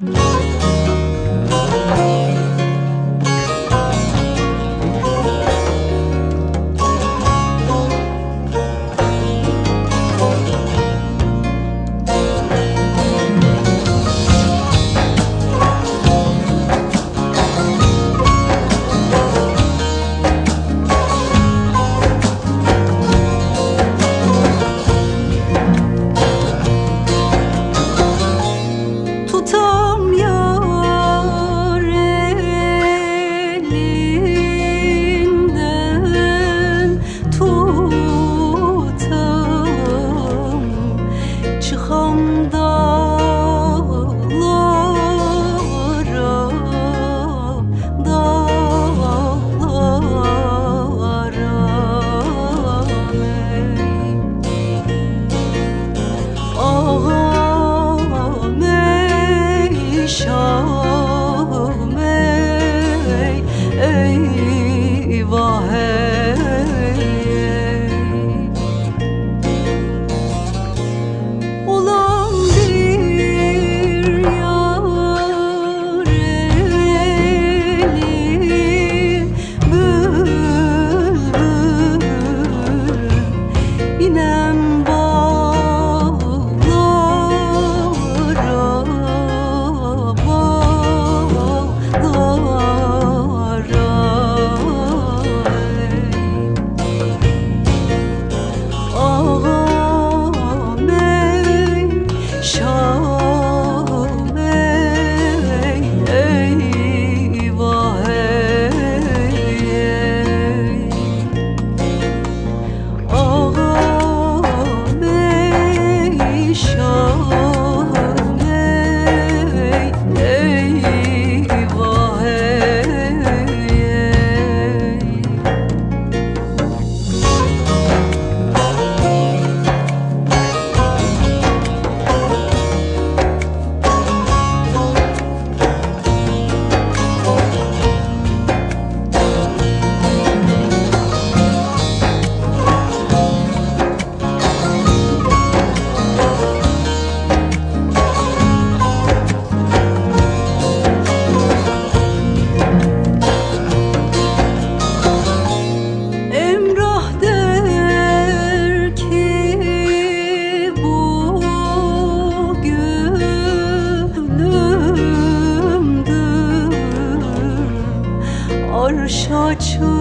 arş açıp